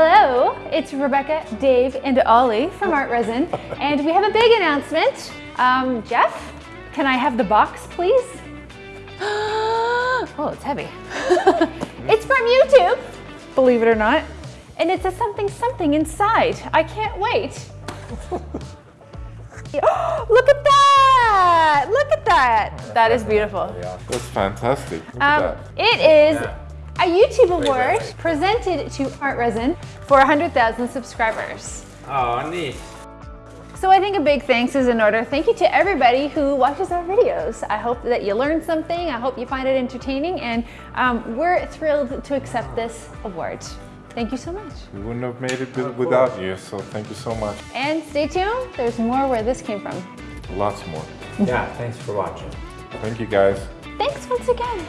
Hello, it's Rebecca, Dave, and Ollie from Art Resin, and we have a big announcement. Um, Jeff, can I have the box, please? oh, it's heavy. it's from YouTube, believe it or not, and it's a something something inside. I can't wait. Look at that! Look at that! That is beautiful. That's fantastic. Um, that. it is a YouTube award presented to Art Resin for 100,000 subscribers. Oh, neat. So I think a big thanks is in order. Thank you to everybody who watches our videos. I hope that you learned something. I hope you find it entertaining and um, we're thrilled to accept this award. Thank you so much. We wouldn't have made it without you, so thank you so much. And stay tuned, there's more where this came from. Lots more. Yeah, thanks for watching. Thank you guys. Thanks once again.